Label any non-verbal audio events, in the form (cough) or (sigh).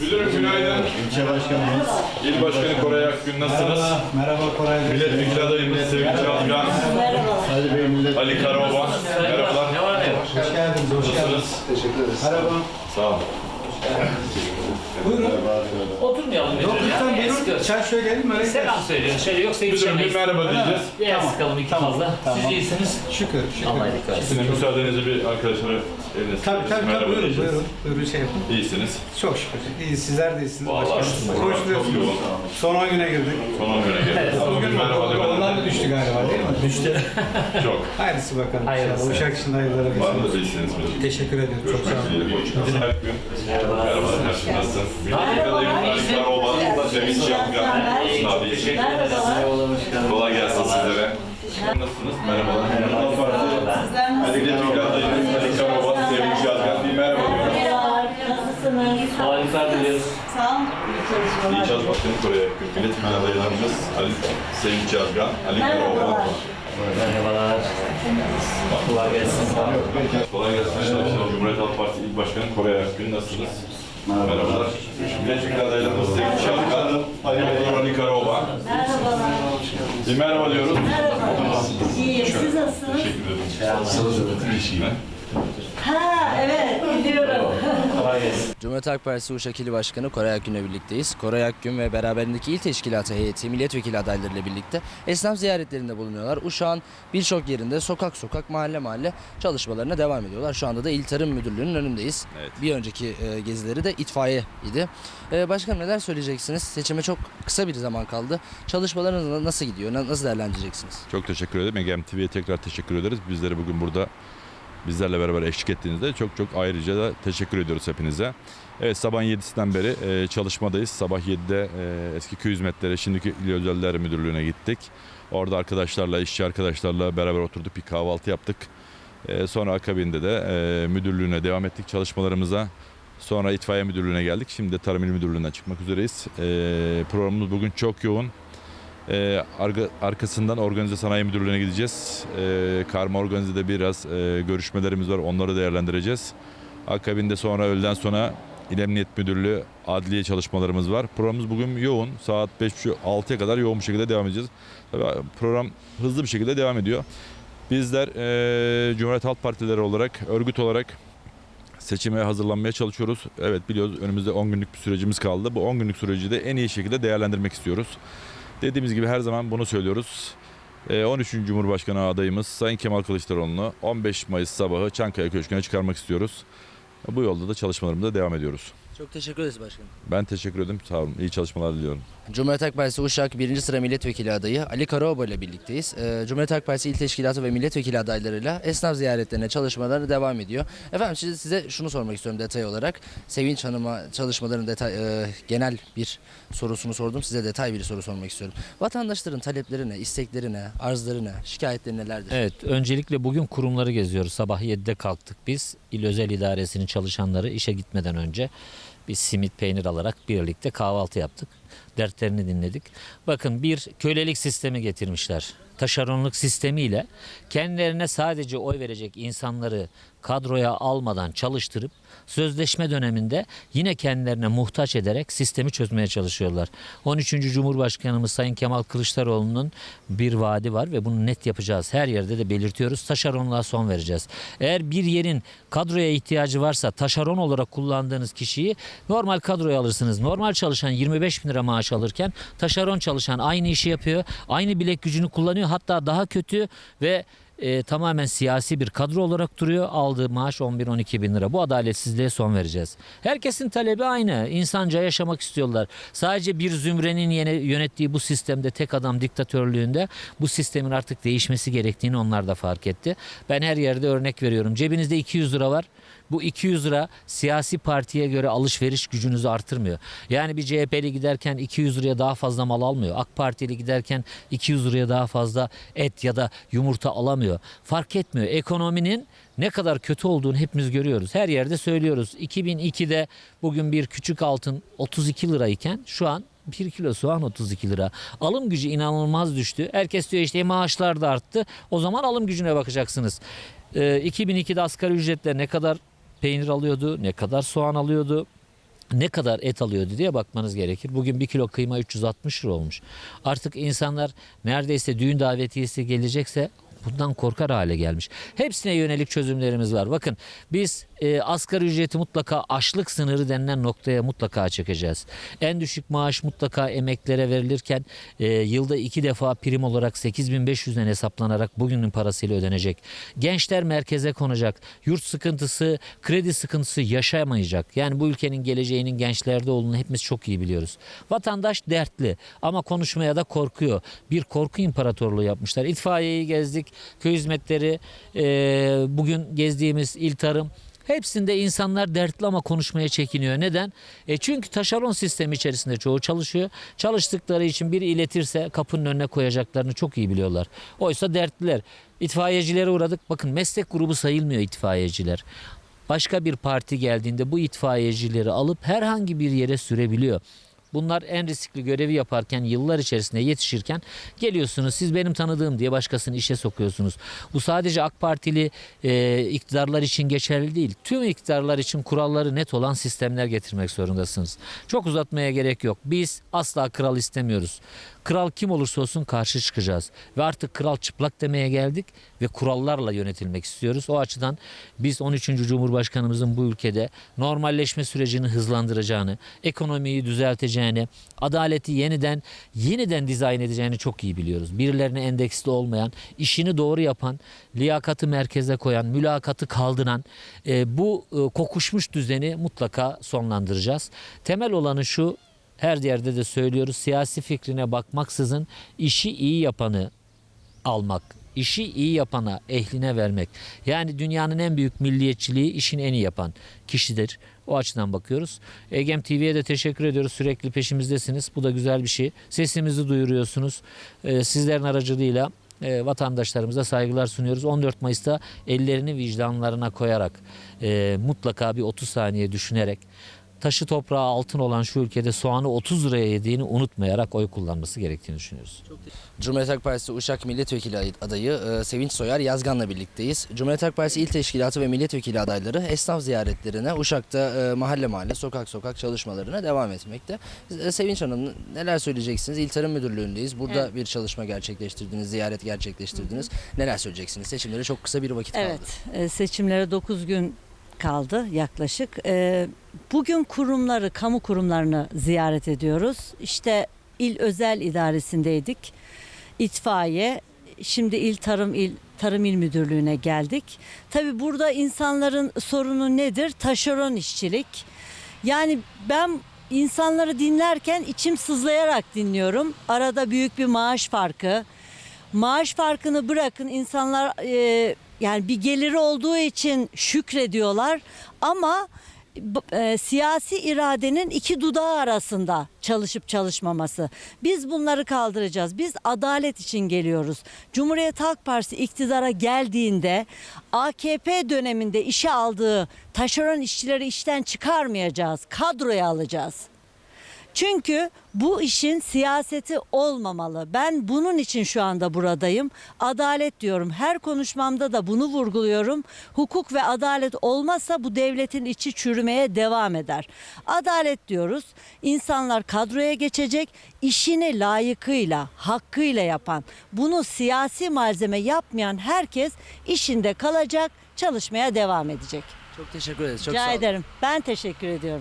Müdürüm günaydın. İlçe başkanımız. İl Başkanı Koray Akgün nasılsınız? Merhaba Koray Bey. Milletvekili adayımız Sevinç Algan, Ali Bey millet. Ali Karaoğlan. Merhabalar. Hoş geldiniz, hoş geldiniz. Teşekkür ederiz. Merhaba. Sağ olun. Buyurun. Oturmayalım müdürüm Lütfen buyurun. Çay söyleyelim mi? Selam söylüyoruz. Şöyle yoksa Müdürüm bir merhaba diyeceğiz. Biraz sıkalım iki fazla. Siz iyisiniz. Şükür, şükür. Allah iyilik versin. Sizin müsaadenizle bir arkadaşlara eline Tabii tabii, tabii merhaba buyurun, diyeceğiz. buyurun. Buyurun şey yapın. İyisiniz. Çok şükür. İyi, sizler de iyisiniz Vallahi başkanım. şükür. Koşturuyorsunuz. Çok yoğun. Son 10 güne girdik. Son 10 güne geldik. Bugün merhaba Onlar da demedim. düştü galiba değil mi? Düştü. (laughs) Çok. Hayırlısı bakalım. Hayırlısı. inşallah. Uşak için hayırlara Var mı vesile. iyisiniz? Teşekkür ediyorum. Çok sağ olun. Nasılsın Akgün? Merhaba. Nasılsın? Milletvekili adayımız Ali Karaoğlan, Sevinç Algan. Nasılsın abi? Kolay gelsin sizlere. Nasılsınız? Merhabalar. Ali Milletvekili adayımız Ali Karaoğlan, Merhaba diyorum. Nasılsınız? Harika diliyoruz. Sağ olun. İyi İyi çalışmalar. çalışmasını Kore'ye Milletvekili adaylarımız Ali Sevinç Yazgan, Ali. Merhabalar. Merhabalar. Kolay gelsin. Kolay gelsin arkadaşlar. Cumhuriyet Halk Partisi İl Başkanı Kore Akgün nasılsınız? Merhabalar. Milletvekili adaylarımız Sevinç Yazgan, Ali Ali Karaoğlan. Merhabalar. Bir merhaba diyoruz. Merhaba. İyiyim. Siz nasılsınız? Teşekkür ederim. Nasılsınız? Bir işine. Biliyorum. Kolay gelsin. Cumhuriyet Halk Partisi Uşak İli Başkanı Koray Akgün'le birlikteyiz. Koray Akgün ve beraberindeki il teşkilatı heyeti milletvekili adaylarıyla birlikte esnaf ziyaretlerinde bulunuyorlar. Uşak'ın birçok yerinde sokak sokak mahalle mahalle çalışmalarına devam ediyorlar. Şu anda da İl Tarım Müdürlüğü'nün önündeyiz. Evet. Bir önceki e, gezileri de itfaiye idi. E, başkanım neler söyleyeceksiniz? Seçime çok kısa bir zaman kaldı. Çalışmalarınız nasıl gidiyor? Na- Nasıl değerlendireceksiniz? Çok teşekkür ederim. Egem TV'ye tekrar teşekkür ederiz. Bizleri bugün burada bizlerle beraber eşlik ettiğinizde çok çok ayrıca da teşekkür ediyoruz hepinize. Evet sabah 7'sinden beri e, çalışmadayız. Sabah 7'de e, eski köy hizmetleri şimdiki İl Özeller Müdürlüğü'ne gittik. Orada arkadaşlarla, işçi arkadaşlarla beraber oturduk bir kahvaltı yaptık. E, sonra akabinde de e, müdürlüğüne devam ettik çalışmalarımıza. Sonra itfaiye müdürlüğüne geldik. Şimdi de Tarım İl Müdürlüğü'nden çıkmak üzereyiz. E, programımız bugün çok yoğun. Arka- arkasından Organize Sanayi Müdürlüğü'ne gideceğiz. Ee, karma organizede biraz e, görüşmelerimiz var. Onları değerlendireceğiz. Akabinde sonra öğleden sonra İl Emniyet Müdürlüğü adliye çalışmalarımız var. Programımız bugün yoğun. Saat 5.30-6'ya kadar yoğun bir şekilde devam edeceğiz. Tabii program hızlı bir şekilde devam ediyor. Bizler e, Cumhuriyet Halk Partileri olarak, örgüt olarak seçime hazırlanmaya çalışıyoruz. Evet biliyoruz önümüzde 10 günlük bir sürecimiz kaldı. Bu 10 günlük süreci de en iyi şekilde değerlendirmek istiyoruz. Dediğimiz gibi her zaman bunu söylüyoruz. Ee, 13. Cumhurbaşkanı adayımız Sayın Kemal Kılıçdaroğlu'nu 15 Mayıs sabahı Çankaya Köşkü'ne çıkarmak istiyoruz. Bu yolda da çalışmalarımıza devam ediyoruz. Çok teşekkür ederiz başkanım. Ben teşekkür ederim. Sağ olun. İyi çalışmalar diliyorum. Cumhuriyet Halk Partisi Uşak 1. sıra milletvekili adayı Ali Karaoğlu ile birlikteyiz. Ee, Cumhuriyet Halk Partisi il teşkilatı ve milletvekili adaylarıyla esnaf ziyaretlerine çalışmaları devam ediyor. Efendim size, size şunu sormak istiyorum detay olarak. Sevinç Hanım'a çalışmaların detay, e, genel bir sorusunu sordum. Size detay bir soru sormak istiyorum. Vatandaşların talepleri ne, istekleri ne, arzları ne, şikayetleri nelerdir? Evet, öncelikle bugün kurumları geziyoruz. Sabah 7'de kalktık biz. İl Özel İdaresi'nin çalışanları işe gitmeden önce bir simit peynir alarak birlikte kahvaltı yaptık. Dertlerini dinledik. Bakın bir kölelik sistemi getirmişler. Taşeronluk sistemiyle kendilerine sadece oy verecek insanları kadroya almadan çalıştırıp sözleşme döneminde yine kendilerine muhtaç ederek sistemi çözmeye çalışıyorlar. 13. Cumhurbaşkanımız Sayın Kemal Kılıçdaroğlu'nun bir vaadi var ve bunu net yapacağız. Her yerde de belirtiyoruz. Taşeronluğa son vereceğiz. Eğer bir yerin kadroya ihtiyacı varsa taşeron olarak kullandığınız kişiyi normal kadroya alırsınız. Normal çalışan 25 bin lira maaş alırken taşeron çalışan aynı işi yapıyor. Aynı bilek gücünü kullanıyor. Hatta daha kötü ve e, tamamen siyasi bir kadro olarak duruyor. Aldığı maaş 11-12 bin lira. Bu adaletsizliğe son vereceğiz. Herkesin talebi aynı. İnsanca yaşamak istiyorlar. Sadece bir zümrenin yene- yönettiği bu sistemde tek adam diktatörlüğünde bu sistemin artık değişmesi gerektiğini onlar da fark etti. Ben her yerde örnek veriyorum. Cebinizde 200 lira var. Bu 200 lira siyasi partiye göre alışveriş gücünüzü artırmıyor. Yani bir CHP'li giderken 200 liraya daha fazla mal almıyor. AK Partili giderken 200 liraya daha fazla et ya da yumurta alamıyor. Fark etmiyor. Ekonominin ne kadar kötü olduğunu hepimiz görüyoruz. Her yerde söylüyoruz. 2002'de bugün bir küçük altın 32 lirayken şu an 1 kilo soğan 32 lira. Alım gücü inanılmaz düştü. Herkes diyor işte "E, maaşlar da arttı. O zaman alım gücüne bakacaksınız. Ee, 2002'de asgari ücretle ne kadar peynir alıyordu, ne kadar soğan alıyordu. ne kadar et alıyordu diye bakmanız gerekir. Bugün bir kilo kıyma 360 lira olmuş. Artık insanlar neredeyse düğün davetiyesi gelecekse bundan korkar hale gelmiş. Hepsine yönelik çözümlerimiz var. Bakın biz e, asgari ücreti mutlaka açlık sınırı denilen noktaya mutlaka çekeceğiz. En düşük maaş mutlaka emeklere verilirken e, yılda iki defa prim olarak 8500'den hesaplanarak bugünün parasıyla ödenecek. Gençler merkeze konacak. Yurt sıkıntısı, kredi sıkıntısı yaşamayacak. Yani bu ülkenin geleceğinin gençlerde olduğunu hepimiz çok iyi biliyoruz. Vatandaş dertli ama konuşmaya da korkuyor. Bir korku imparatorluğu yapmışlar. İtfaiyeyi gezdik, köy hizmetleri, e, bugün gezdiğimiz il tarım. Hepsinde insanlar dertli ama konuşmaya çekiniyor. Neden? E çünkü taşeron sistemi içerisinde çoğu çalışıyor. Çalıştıkları için biri iletirse kapının önüne koyacaklarını çok iyi biliyorlar. Oysa dertliler. İtfaiyecilere uğradık. Bakın meslek grubu sayılmıyor itfaiyeciler. Başka bir parti geldiğinde bu itfaiyecileri alıp herhangi bir yere sürebiliyor. Bunlar en riskli görevi yaparken yıllar içerisinde yetişirken geliyorsunuz siz benim tanıdığım diye başkasını işe sokuyorsunuz. Bu sadece AK Partili e, iktidarlar için geçerli değil. Tüm iktidarlar için kuralları net olan sistemler getirmek zorundasınız. Çok uzatmaya gerek yok. Biz asla kral istemiyoruz. Kral kim olursa olsun karşı çıkacağız. Ve artık kral çıplak demeye geldik ve kurallarla yönetilmek istiyoruz. O açıdan biz 13. Cumhurbaşkanımızın bu ülkede normalleşme sürecini hızlandıracağını, ekonomiyi düzelteceğini, adaleti yeniden yeniden dizayn edeceğini çok iyi biliyoruz. Birilerine endeksli olmayan, işini doğru yapan, liyakatı merkeze koyan, mülakatı kaldıran e, bu e, kokuşmuş düzeni mutlaka sonlandıracağız. Temel olanı şu, her yerde de söylüyoruz. Siyasi fikrine bakmaksızın işi iyi yapanı almak, işi iyi yapana, ehline vermek. Yani dünyanın en büyük milliyetçiliği işini en iyi yapan kişidir. O açıdan bakıyoruz. Egem TV'ye de teşekkür ediyoruz. Sürekli peşimizdesiniz. Bu da güzel bir şey. Sesimizi duyuruyorsunuz. Ee, sizlerin aracılığıyla e, vatandaşlarımıza saygılar sunuyoruz. 14 Mayıs'ta ellerini vicdanlarına koyarak e, mutlaka bir 30 saniye düşünerek taşı toprağı altın olan şu ülkede soğanı 30 liraya yediğini unutmayarak oy kullanması gerektiğini düşünüyoruz. Cumhuriyet Halk Partisi Uşak Milletvekili adayı e, Sevinç Soyar Yazgan'la birlikteyiz. Cumhuriyet Halk Partisi İl Teşkilatı ve Milletvekili adayları esnaf ziyaretlerine Uşak'ta e, mahalle mahalle sokak sokak çalışmalarına devam etmekte. E, Sevinç Hanım neler söyleyeceksiniz? İl Tarım Müdürlüğü'ndeyiz. Burada Evet. bir çalışma gerçekleştirdiniz, ziyaret gerçekleştirdiniz. Neler söyleyeceksiniz? Seçimlere çok kısa bir vakit kaldı. Evet, seçimlere 9 gün kaldı yaklaşık. E, Bugün kurumları, kamu kurumlarını ziyaret ediyoruz. İşte il özel idaresindeydik. İtfaiye, şimdi il tarım il Tarım İl Müdürlüğü'ne geldik. Tabii burada insanların sorunu nedir? Taşeron işçilik. Yani ben insanları dinlerken içim sızlayarak dinliyorum. Arada büyük bir maaş farkı. Maaş farkını bırakın insanlar e, yani bir geliri olduğu için şükrediyorlar ama e, siyasi iradenin iki dudağı arasında çalışıp çalışmaması. Biz bunları kaldıracağız. Biz adalet için geliyoruz. Cumhuriyet Halk Partisi iktidara geldiğinde AKP döneminde işe aldığı taşeron işçileri işten çıkarmayacağız. Kadroya alacağız. Çünkü bu işin siyaseti olmamalı. Ben bunun için şu anda buradayım. Adalet diyorum. Her konuşmamda da bunu vurguluyorum. Hukuk ve adalet olmazsa bu devletin içi çürümeye devam eder. Adalet diyoruz. İnsanlar kadroya geçecek. işini layıkıyla, hakkıyla yapan, bunu siyasi malzeme yapmayan herkes işinde kalacak, çalışmaya devam edecek. Çok teşekkür ederiz. Çok Rica sağ olun. ederim. Ben teşekkür ediyorum.